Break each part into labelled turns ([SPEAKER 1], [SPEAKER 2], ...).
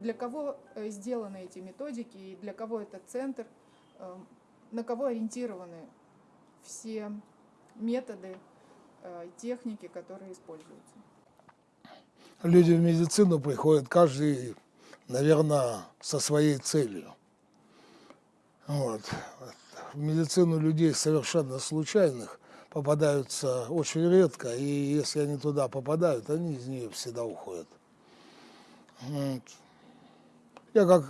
[SPEAKER 1] Для кого э, сделаны эти методики и для кого этот центр, э, на кого ориентированы все методы, э, техники, которые используются?
[SPEAKER 2] Люди в медицину приходят каждый, наверное, со своей целью. Вот. В медицину людей совершенно случайных попадаются очень редко, и если они туда попадают, они из нее всегда уходят. Вот. Я как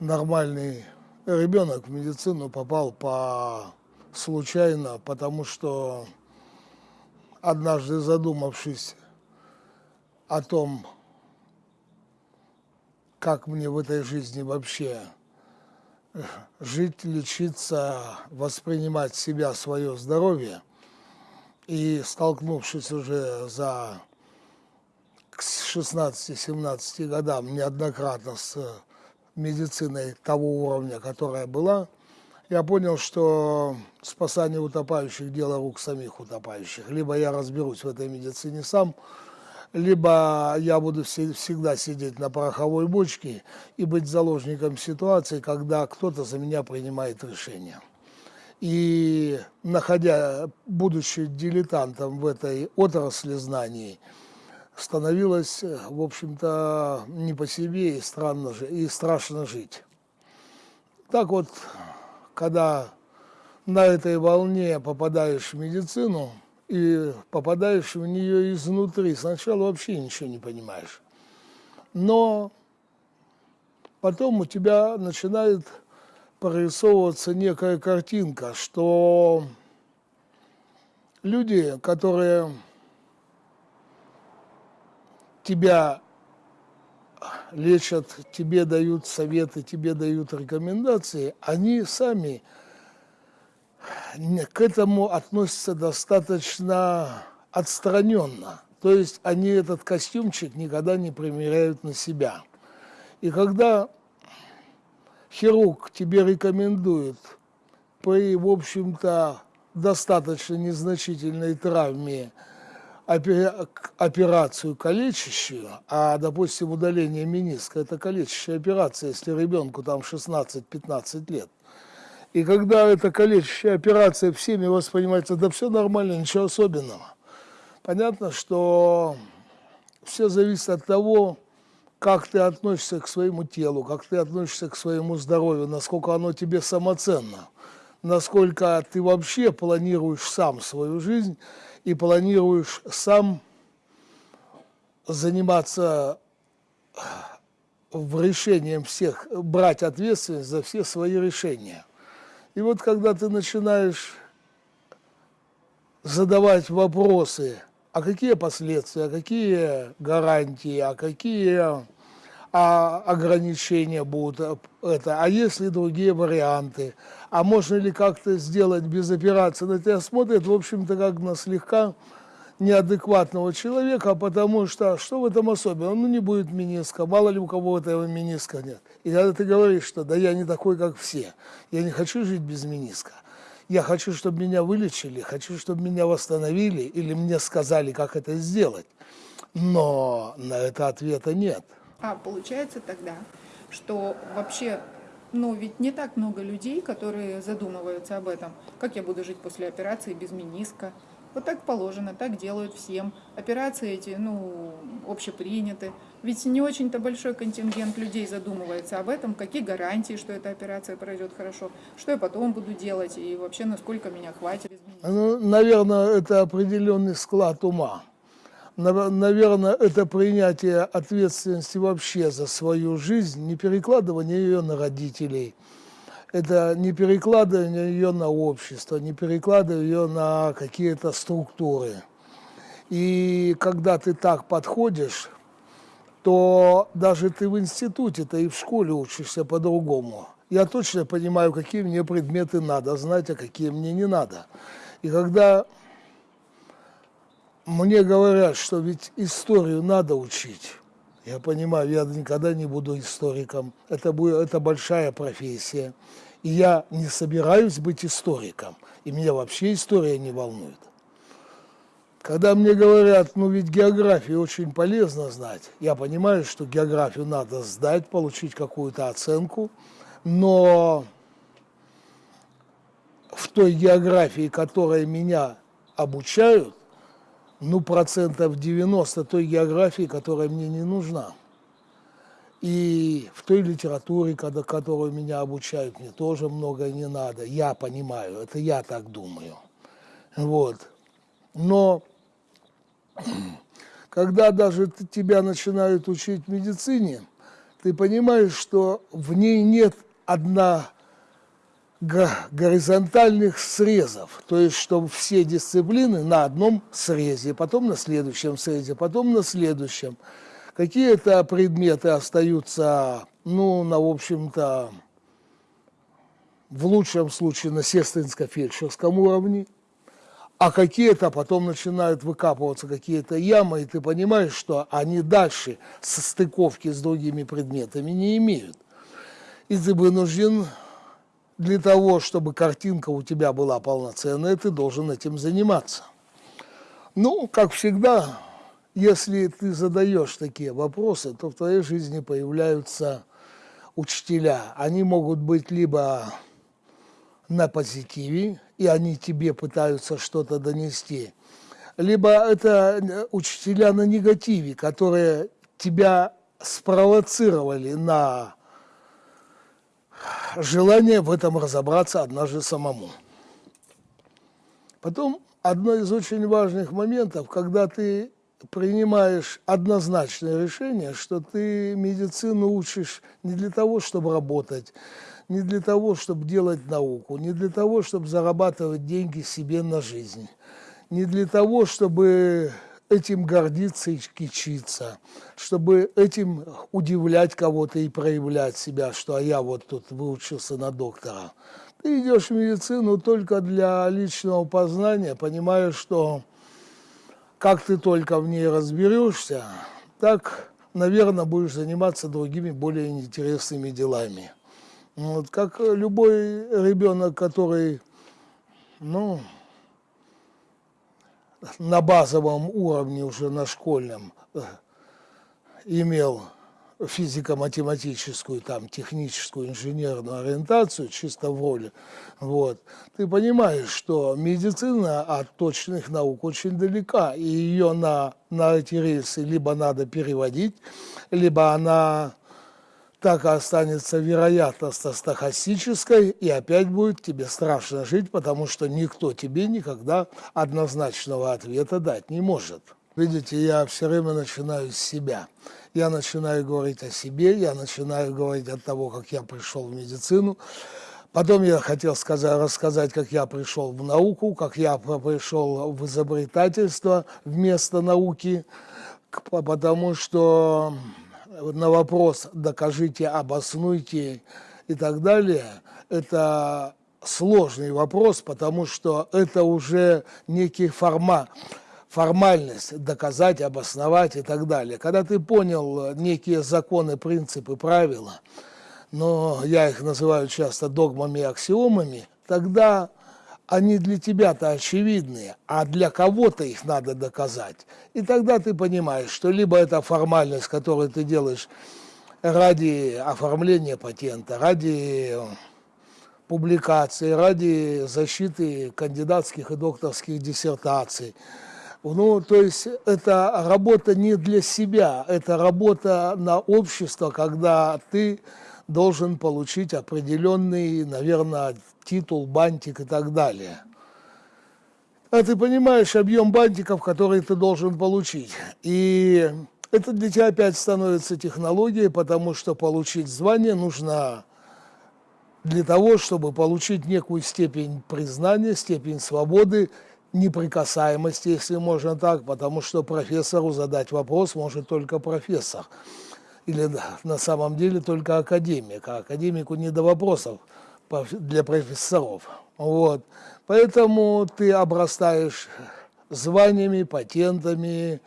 [SPEAKER 2] нормальный ребенок в медицину попал по случайно, потому что однажды задумавшись о том, как мне в этой жизни вообще жить, лечиться, воспринимать себя, свое здоровье, и столкнувшись уже за к 16-17 годам неоднократно с медициной того уровня, которая была, я понял, что спасание утопающих – дело рук самих утопающих. Либо я разберусь в этой медицине сам, либо я буду всегда сидеть на пороховой бочке и быть заложником ситуации, когда кто-то за меня принимает решение. И находя, будучи дилетантом в этой отрасли знаний, становилось, в общем-то, не по себе и, странно, и страшно жить. Так вот, когда на этой волне попадаешь в медицину и попадаешь в нее изнутри, сначала вообще ничего не понимаешь. Но потом у тебя начинает прорисовываться некая картинка, что люди, которые тебя лечат, тебе дают советы, тебе дают рекомендации, они сами к этому относятся достаточно отстраненно. То есть они этот костюмчик никогда не примеряют на себя. И когда хирург тебе рекомендует при, в общем-то, достаточно незначительной травме операцию калечащую, а, допустим, удаление миниска – это калечащая операция, если ребенку там 16-15 лет. И когда эта калечащая операция всеми воспринимается, да все нормально, ничего особенного. Понятно, что все зависит от того, как ты относишься к своему телу, как ты относишься к своему здоровью, насколько оно тебе самоценно, насколько ты вообще планируешь сам свою жизнь и планируешь сам заниматься в решением всех, брать ответственность за все свои решения. И вот когда ты начинаешь задавать вопросы, а какие последствия, а какие гарантии, а какие а ограничения будут, это, а есть ли другие варианты, а можно ли как-то сделать без операции, на тебя смотрят, в общем-то, как на слегка неадекватного человека, потому что что в этом особенного? Ну, не будет миниска, мало ли у кого этого миниска нет. И когда ты говоришь, что да я не такой, как все, я не хочу жить без миниска, я хочу, чтобы меня вылечили, хочу, чтобы меня восстановили, или мне сказали, как это сделать. Но на это ответа нет.
[SPEAKER 1] А получается тогда, что вообще, ну ведь не так много людей, которые задумываются об этом. Как я буду жить после операции без миниска? Вот так положено, так делают всем. Операции эти, ну, общеприняты. Ведь не очень-то большой контингент людей задумывается об этом, какие гарантии, что эта операция пройдет хорошо, что я потом буду делать и вообще насколько меня хватит.
[SPEAKER 2] Ну, наверное, это определенный склад ума наверное, это принятие ответственности вообще за свою жизнь, не перекладывание ее на родителей, это не перекладывание ее на общество, не перекладывание ее на какие-то структуры. И когда ты так подходишь, то даже ты в институте-то и в школе учишься по-другому. Я точно понимаю, какие мне предметы надо знать, а какие мне не надо. И когда мне говорят, что ведь историю надо учить. Я понимаю, я никогда не буду историком. Это, будет, это большая профессия. И я не собираюсь быть историком. И меня вообще история не волнует. Когда мне говорят, ну ведь географию очень полезно знать, я понимаю, что географию надо сдать, получить какую-то оценку, но в той географии, которой меня обучают, ну, процентов 90 той географии, которая мне не нужна. И в той литературе, когда, которую меня обучают, мне тоже многое не надо. Я понимаю, это я так думаю. Вот. Но когда даже тебя начинают учить медицине, ты понимаешь, что в ней нет одна горизонтальных срезов, то есть чтобы все дисциплины на одном срезе, потом на следующем срезе, потом на следующем. Какие-то предметы остаются, ну, на, в общем-то, в лучшем случае на сестринско-фельдшерском уровне, а какие-то потом начинают выкапываться какие-то ямы, и ты понимаешь, что они дальше состыковки с другими предметами не имеют. И ты вынужден для того, чтобы картинка у тебя была полноценная, ты должен этим заниматься. Ну, как всегда, если ты задаешь такие вопросы, то в твоей жизни появляются учителя. Они могут быть либо на позитиве, и они тебе пытаются что-то донести, либо это учителя на негативе, которые тебя спровоцировали на желание в этом разобраться однажды самому. Потом одно из очень важных моментов, когда ты принимаешь однозначное решение, что ты медицину учишь не для того, чтобы работать, не для того, чтобы делать науку, не для того, чтобы зарабатывать деньги себе на жизнь, не для того, чтобы этим гордиться и кичиться, чтобы этим удивлять кого-то и проявлять себя, что а я вот тут выучился на доктора. Ты идешь в медицину только для личного познания, понимая, что как ты только в ней разберешься, так, наверное, будешь заниматься другими более интересными делами. Вот, как любой ребенок, который, ну, на базовом уровне уже на школьном э, имел физико-математическую, там, техническую, инженерную ориентацию, чисто в роли, вот, ты понимаешь, что медицина от точных наук очень далека, и ее на, на эти рельсы либо надо переводить, либо она так и останется вероятность стахастической, и опять будет тебе страшно жить, потому что никто тебе никогда однозначного ответа дать не может. Видите, я все время начинаю с себя. Я начинаю говорить о себе, я начинаю говорить от того, как я пришел в медицину. Потом я хотел сказать, рассказать, как я пришел в науку, как я пришел в изобретательство вместо науки, потому что на вопрос «докажите, обоснуйте» и так далее, это сложный вопрос, потому что это уже некий формат, формальность доказать, обосновать и так далее. Когда ты понял некие законы, принципы, правила, но я их называю часто догмами и аксиомами, тогда они для тебя-то очевидные, а для кого-то их надо доказать. И тогда ты понимаешь, что либо это формальность, которую ты делаешь ради оформления патента, ради публикации, ради защиты кандидатских и докторских диссертаций. Ну, то есть это работа не для себя, это работа на общество, когда ты должен получить определенный, наверное, титул, бантик и так далее. А ты понимаешь объем бантиков, которые ты должен получить. И это для тебя опять становится технологией, потому что получить звание нужно для того, чтобы получить некую степень признания, степень свободы, неприкасаемости, если можно так, потому что профессору задать вопрос может только профессор или на самом деле только академик, а академику не до вопросов для профессоров. Вот. Поэтому ты обрастаешь званиями, патентами,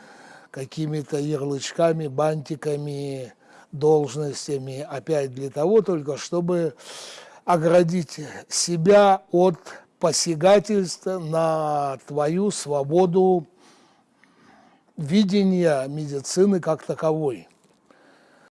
[SPEAKER 2] какими-то ярлычками, бантиками, должностями, опять для того только, чтобы оградить себя от посягательства на твою свободу видения медицины как таковой.